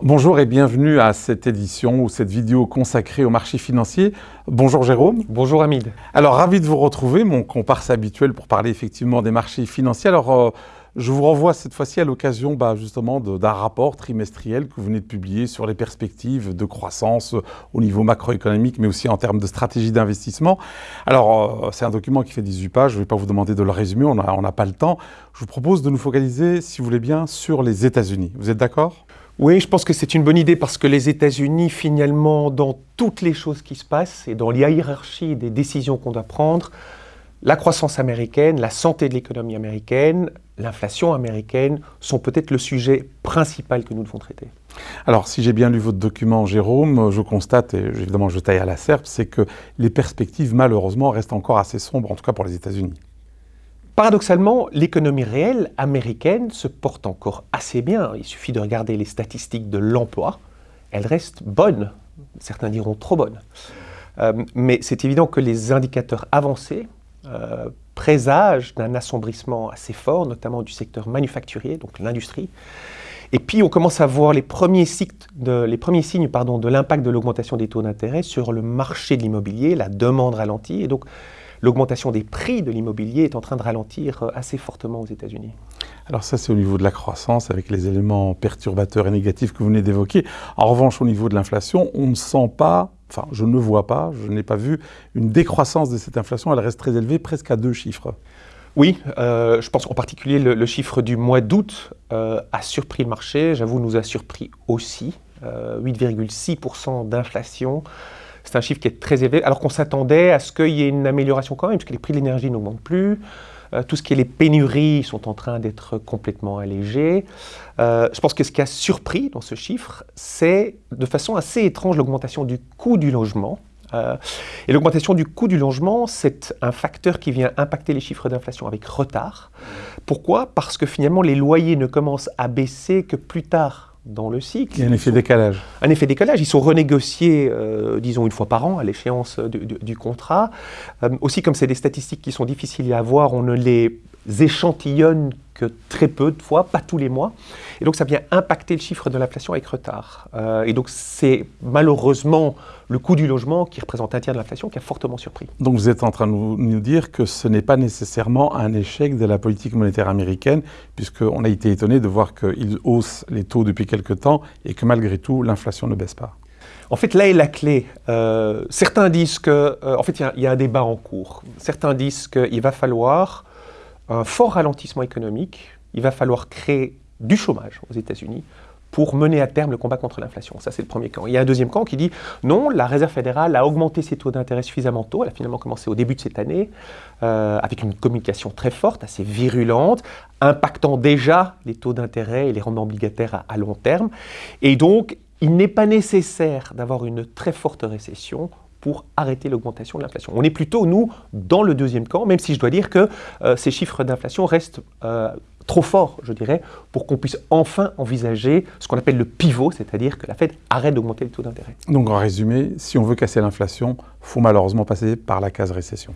Bonjour et bienvenue à cette édition ou cette vidéo consacrée au marché financier. Bonjour Jérôme. Bonjour Hamid. Alors ravi de vous retrouver, mon comparse habituel pour parler effectivement des marchés financiers. Alors euh, je vous renvoie cette fois-ci à l'occasion bah, justement d'un rapport trimestriel que vous venez de publier sur les perspectives de croissance au niveau macroéconomique mais aussi en termes de stratégie d'investissement. Alors euh, c'est un document qui fait 18 pages, je ne vais pas vous demander de le résumer, on n'a pas le temps. Je vous propose de nous focaliser, si vous voulez bien, sur les États-Unis. Vous êtes d'accord? Oui, je pense que c'est une bonne idée parce que les États-Unis, finalement, dans toutes les choses qui se passent et dans la hiérarchie des décisions qu'on doit prendre, la croissance américaine, la santé de l'économie américaine, l'inflation américaine sont peut-être le sujet principal que nous devons traiter. Alors, si j'ai bien lu votre document, Jérôme, je constate, et évidemment je taille à la serpe, c'est que les perspectives, malheureusement, restent encore assez sombres, en tout cas pour les États-Unis. Paradoxalement, l'économie réelle américaine se porte encore assez bien. Il suffit de regarder les statistiques de l'emploi. Elle reste bonne. Certains diront trop bonne. Euh, mais c'est évident que les indicateurs avancés euh, présagent d'un assombrissement assez fort, notamment du secteur manufacturier, donc l'industrie. Et puis on commence à voir les premiers, signes de l'impact de l'augmentation des taux d'intérêt sur le marché de l'immobilier, la demande ralentie. Et donc l'augmentation des prix de l'immobilier est en train de ralentir euh, assez fortement aux États-Unis. Alors ça, c'est au niveau de la croissance, avec les éléments perturbateurs et négatifs que vous venez d'évoquer. En revanche, au niveau de l'inflation, on ne sent pas, enfin, je ne vois pas, je n'ai pas vu une décroissance de cette inflation. Elle reste très élevée, presque à deux chiffres. Oui, euh, je pense qu'en particulier le, chiffre du mois d'août euh, a surpris le marché, j'avoue nous a surpris aussi, 8,6% d'inflation. C'est un chiffre qui est très élevé, alors qu'on s'attendait à ce qu'il y ait une amélioration quand même, puisque les prix de l'énergie n'augmentent plus. Euh, tout ce qui est les pénuries sont en train d'être complètement allégées. Euh, je pense que ce qui a surpris dans ce chiffre, c'est de façon assez étrange l'augmentation du coût du logement. Euh, et l'augmentation du coût du logement, c'est un facteur qui vient impacter les chiffres d'inflation avec retard. Pourquoi? Parce que finalement, les loyers ne commencent à baisser que plus tard dans le cycle. Il y a un effet décalage. Un effet décalage. Ils sont renégociés, euh, disons, une fois par an à l'échéance du, contrat. Euh, aussi, comme c'est des statistiques qui sont difficiles à avoir, on ne les échantillonne que très peu de fois, pas tous les mois. Et donc ça vient impacter le chiffre de l'inflation avec retard. Euh, et donc c'est malheureusement le coût du logement qui représente un tiers de l'inflation qui a fortement surpris. Donc vous êtes en train de nous, dire que ce n'est pas nécessairement un échec de la politique monétaire américaine, puisqu'on a été étonné de voir qu'ils haussent les taux depuis quelque temps et que malgré tout l'inflation ne baisse pas. En fait, là est la clé. Euh, certains disent que, euh, en fait, il y, a un débat en cours. Certains disent qu'il va falloir un fort ralentissement économique, il va falloir créer du chômage aux États-Unis pour mener à terme le combat contre l'inflation. Ça, c'est le premier camp. Il y a un deuxième camp qui dit non, la Réserve fédérale a augmenté ses taux d'intérêt suffisamment tôt. Elle a finalement commencé au début de cette année euh, avec une communication très forte, assez virulente, impactant déjà les taux d'intérêt et les rendements obligataires à long terme. Et donc, il n'est pas nécessaire d'avoir une très forte récession pour arrêter l'augmentation de l'inflation. On est plutôt, nous, dans le deuxième camp, même si je dois dire que euh, ces chiffres d'inflation restent euh, trop forts, je dirais, pour qu'on puisse enfin envisager ce qu'on appelle le pivot, c'est-à-dire que la Fed arrête d'augmenter les taux d'intérêt. Donc en résumé, si on veut casser l'inflation, il faut malheureusement passer par la case récession.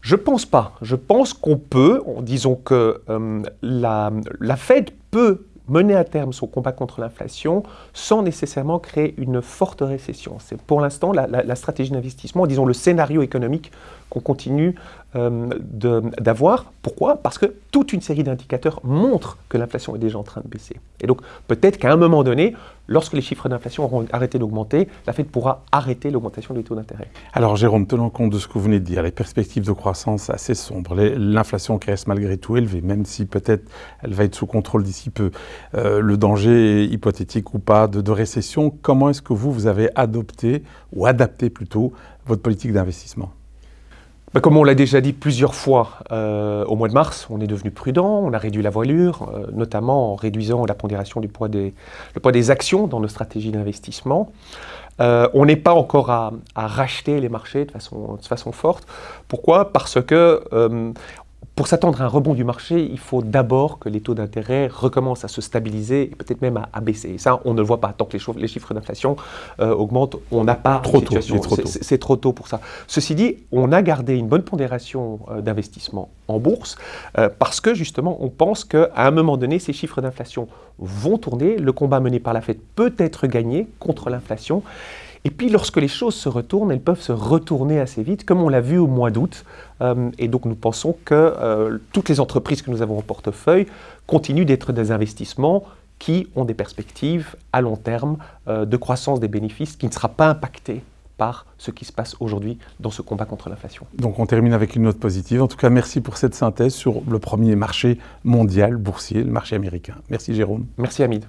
Je pense pas. Je pense qu'on peut, disons que euh, la, la Fed peut mener à terme son combat contre l'inflation sans nécessairement créer une forte récession. C'est pour l'instant la, stratégie d'investissement, disons le scénario économique qu'on continue euh, d'avoir. Pourquoi? Parce que toute une série d'indicateurs montrent que l'inflation est déjà en train de baisser. Et donc peut-être qu'à un moment donné, lorsque les chiffres d'inflation auront arrêté d'augmenter, la Fed pourra arrêter l'augmentation des taux d'intérêt. Alors Jérôme, tenant compte de ce que vous venez de dire, les perspectives de croissance assez sombres, l'inflation qui reste malgré tout élevée, même si peut-être elle va être sous contrôle d'ici peu, euh, le danger hypothétique ou pas de, de récession, comment est-ce que vous, vous avez adopté, ou adapté plutôt, votre politique d'investissement? Comme on l'a déjà dit plusieurs fois, euh, au mois de mars, on est devenu prudent, on a réduit la voilure, euh, notamment en réduisant la pondération du poids des, le poids des actions dans nos stratégies d'investissement. Euh, on n'est pas encore à, racheter les marchés de façon, de façon forte. Pourquoi? Parce que pour s'attendre à un rebond du marché, il faut d'abord que les taux d'intérêt recommencent à se stabiliser et peut-être même à, baisser. Et ça, on ne le voit pas. Tant que les, chiffres d'inflation euh, augmentent, on n'a pas trop tôt. C'est trop, tôt pour ça. Ceci dit, on a gardé une bonne pondération euh, d'investissement en bourse euh, parce que justement, on pense qu'à un moment donné, ces chiffres d'inflation vont tourner. Le combat mené par la Fed peut être gagné contre l'inflation. Et puis lorsque les choses se retournent, elles peuvent se retourner assez vite, comme on l'a vu au mois d'août. Euh, et donc nous pensons que euh, toutes les entreprises que nous avons en portefeuille continuent d'être des investissements qui ont des perspectives à long terme euh, de croissance des bénéfices qui ne sera pas impactée par ce qui se passe aujourd'hui dans ce combat contre l'inflation. Donc on termine avec une note positive. En tout cas, merci pour cette synthèse sur le premier marché mondial boursier, le marché américain. Merci Jérôme. Merci Hamid.